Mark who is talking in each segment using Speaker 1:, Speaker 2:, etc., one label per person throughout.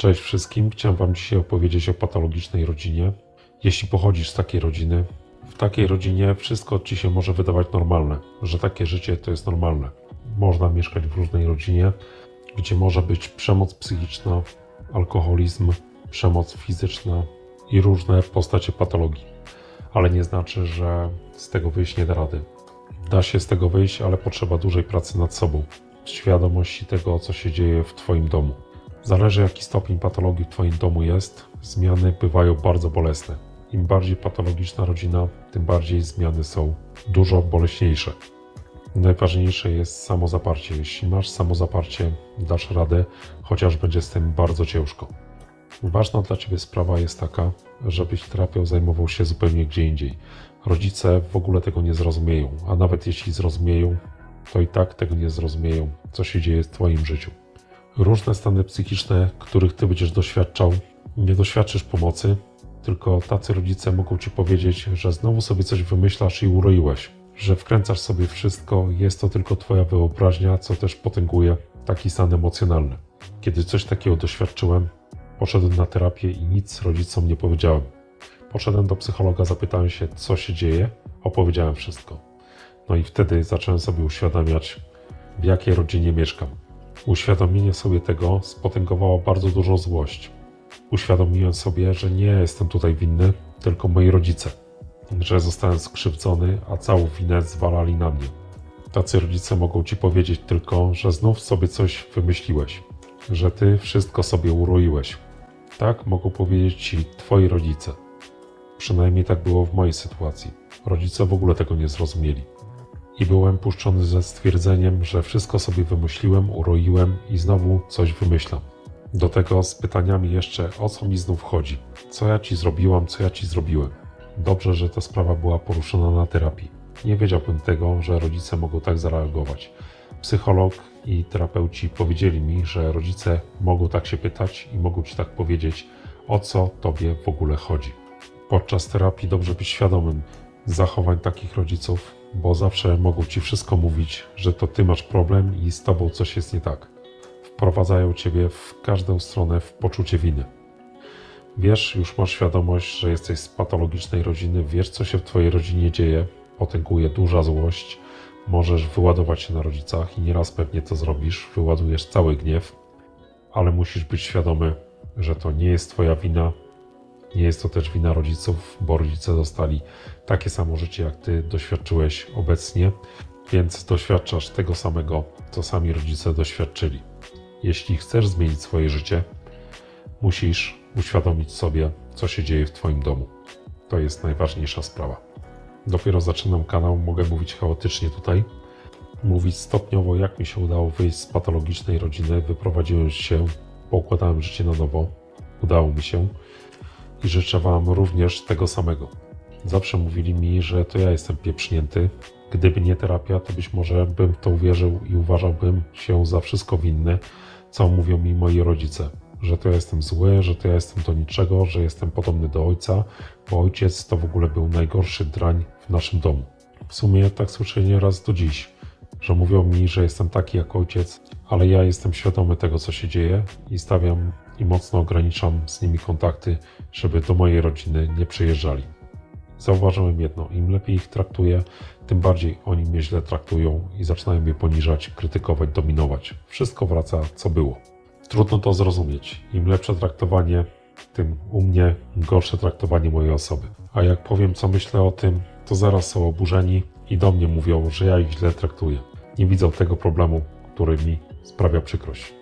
Speaker 1: Cześć wszystkim, chciałem Wam dzisiaj opowiedzieć o patologicznej rodzinie. Jeśli pochodzisz z takiej rodziny, w takiej rodzinie wszystko Ci się może wydawać normalne, że takie życie to jest normalne. Można mieszkać w różnej rodzinie, gdzie może być przemoc psychiczna, alkoholizm, przemoc fizyczna i różne postacie patologii. Ale nie znaczy, że z tego wyjść nie da rady. Da się z tego wyjść, ale potrzeba dużej pracy nad sobą, świadomości tego, co się dzieje w Twoim domu. Zależy jaki stopień patologii w Twoim domu jest, zmiany bywają bardzo bolesne. Im bardziej patologiczna rodzina, tym bardziej zmiany są dużo boleśniejsze. Najważniejsze jest samozaparcie. Jeśli masz samozaparcie, dasz radę, chociaż będzie z tym bardzo ciężko. Ważna dla Ciebie sprawa jest taka, żebyś terapią zajmował się zupełnie gdzie indziej. Rodzice w ogóle tego nie zrozumieją, a nawet jeśli zrozumieją, to i tak tego nie zrozumieją, co się dzieje w Twoim życiu. Różne stany psychiczne, których Ty będziesz doświadczał, nie doświadczysz pomocy, tylko tacy rodzice mogą Ci powiedzieć, że znowu sobie coś wymyślasz i uroiłeś, że wkręcasz sobie wszystko, jest to tylko Twoja wyobraźnia, co też potęguje taki stan emocjonalny. Kiedy coś takiego doświadczyłem, poszedłem na terapię i nic rodzicom nie powiedziałem. Poszedłem do psychologa, zapytałem się, co się dzieje, opowiedziałem wszystko. No i wtedy zacząłem sobie uświadamiać, w jakiej rodzinie mieszkam. Uświadomienie sobie tego spotęgowało bardzo dużą złość. Uświadomiłem sobie, że nie jestem tutaj winny, tylko moi rodzice. Że zostałem skrzywdzony, a całą winę zwalali na mnie. Tacy rodzice mogą ci powiedzieć tylko, że znów sobie coś wymyśliłeś, że ty wszystko sobie uroiłeś. Tak mogą powiedzieć ci twoi rodzice. Przynajmniej tak było w mojej sytuacji. Rodzice w ogóle tego nie zrozumieli. I byłem puszczony ze stwierdzeniem, że wszystko sobie wymyśliłem, uroiłem i znowu coś wymyślam. Do tego z pytaniami jeszcze, o co mi znów chodzi. Co ja ci zrobiłam, co ja ci zrobiłem. Dobrze, że ta sprawa była poruszona na terapii. Nie wiedziałbym tego, że rodzice mogą tak zareagować. Psycholog i terapeuci powiedzieli mi, że rodzice mogą tak się pytać i mogą ci tak powiedzieć, o co tobie w ogóle chodzi. Podczas terapii dobrze być świadomym zachowań takich rodziców, bo zawsze mogą ci wszystko mówić, że to ty masz problem i z tobą coś jest nie tak. Wprowadzają ciebie w każdą stronę w poczucie winy. Wiesz, już masz świadomość, że jesteś z patologicznej rodziny, wiesz, co się w twojej rodzinie dzieje, potęguje duża złość, możesz wyładować się na rodzicach i nieraz pewnie to zrobisz, wyładujesz cały gniew, ale musisz być świadomy, że to nie jest twoja wina, nie jest to też wina rodziców, bo rodzice dostali takie samo życie, jak ty doświadczyłeś obecnie, więc doświadczasz tego samego, co sami rodzice doświadczyli. Jeśli chcesz zmienić swoje życie, musisz uświadomić sobie, co się dzieje w Twoim domu. To jest najważniejsza sprawa. Dopiero zaczynam kanał, mogę mówić chaotycznie tutaj, mówić stopniowo, jak mi się udało wyjść z patologicznej rodziny, wyprowadziłem się, poukładałem życie na nowo, udało mi się i życzę Wam również tego samego. Zawsze mówili mi, że to ja jestem pieprznięty. Gdyby nie terapia, to być może bym w to uwierzył i uważałbym się za wszystko winny, co mówią mi moi rodzice. Że to ja jestem zły, że to ja jestem do niczego, że jestem podobny do ojca, bo ojciec to w ogóle był najgorszy drań w naszym domu. W sumie tak słyszę nieraz do dziś, że mówią mi, że jestem taki jak ojciec, ale ja jestem świadomy tego, co się dzieje i stawiam i mocno ograniczam z nimi kontakty, żeby do mojej rodziny nie przyjeżdżali. Zauważyłem jedno, im lepiej ich traktuję, tym bardziej oni mnie źle traktują i zaczynają mnie poniżać, krytykować, dominować. Wszystko wraca, co było. Trudno to zrozumieć. Im lepsze traktowanie, tym u mnie gorsze traktowanie mojej osoby. A jak powiem, co myślę o tym, to zaraz są oburzeni i do mnie mówią, że ja ich źle traktuję. Nie widzą tego problemu, który mi sprawia przykrość.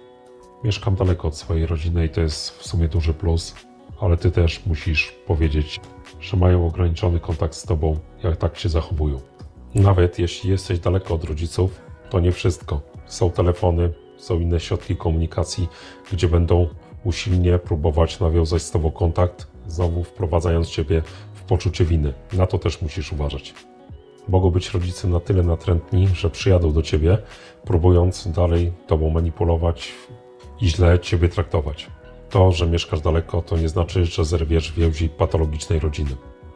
Speaker 1: Mieszkam daleko od swojej rodziny i to jest w sumie duży plus, ale ty też musisz powiedzieć, że mają ograniczony kontakt z tobą, jak tak się zachowują. Nawet jeśli jesteś daleko od rodziców, to nie wszystko. Są telefony, są inne środki komunikacji, gdzie będą usilnie próbować nawiązać z tobą kontakt, znowu wprowadzając ciebie w poczucie winy. Na to też musisz uważać. Mogą być rodzice na tyle natrętni, że przyjadą do ciebie, próbując dalej tobą manipulować i źle ciebie traktować. To, że mieszkasz daleko, to nie znaczy, że zerwiesz więzi patologicznej rodziny.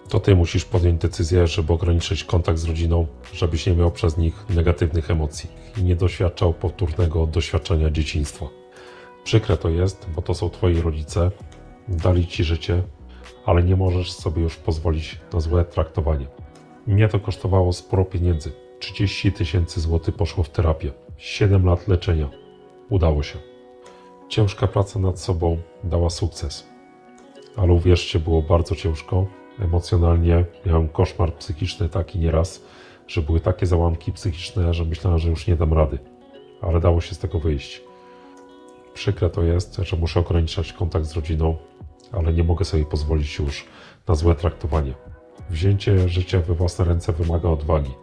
Speaker 1: To ty musisz podjąć decyzję, żeby ograniczyć kontakt z rodziną, żebyś nie miał przez nich negatywnych emocji i nie doświadczał powtórnego doświadczenia dzieciństwa. Przykre to jest, bo to są twoi rodzice, dali ci życie, ale nie możesz sobie już pozwolić na złe traktowanie. Mnie to kosztowało sporo pieniędzy. 30 tysięcy złotych poszło w terapię. 7 lat leczenia. Udało się. Ciężka praca nad sobą dała sukces. Ale uwierzcie, było bardzo ciężko. Emocjonalnie miałem koszmar psychiczny taki nieraz, że były takie załamki psychiczne, że myślałem, że już nie dam rady. Ale dało się z tego wyjść. Przykre to jest, że muszę ograniczać kontakt z rodziną, ale nie mogę sobie pozwolić już na złe traktowanie. Wzięcie życia we własne ręce wymaga odwagi.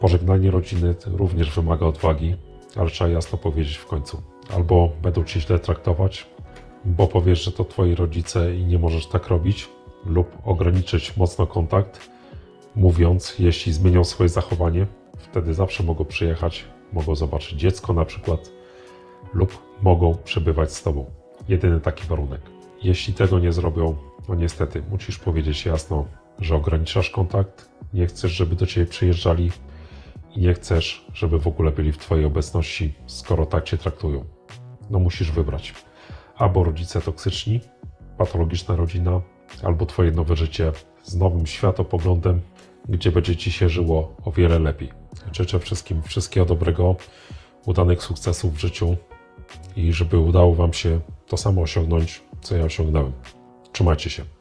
Speaker 1: Pożegnanie rodziny również wymaga odwagi, ale trzeba jasno powiedzieć w końcu. Albo będą cię źle traktować, bo powiesz, że to twoi rodzice i nie możesz tak robić, lub ograniczyć mocno kontakt, mówiąc, jeśli zmienią swoje zachowanie, wtedy zawsze mogą przyjechać, mogą zobaczyć dziecko na przykład, lub mogą przebywać z tobą. Jedyny taki warunek. Jeśli tego nie zrobią, no niestety, musisz powiedzieć jasno, że ograniczasz kontakt, nie chcesz, żeby do ciebie przyjeżdżali i nie chcesz, żeby w ogóle byli w twojej obecności, skoro tak cię traktują. No musisz wybrać. Albo rodzice toksyczni, patologiczna rodzina, albo twoje nowe życie z nowym światopoglądem, gdzie będzie ci się żyło o wiele lepiej. Życzę wszystkim wszystkiego dobrego, udanych sukcesów w życiu i żeby udało wam się to samo osiągnąć, co ja osiągnąłem. Trzymajcie się.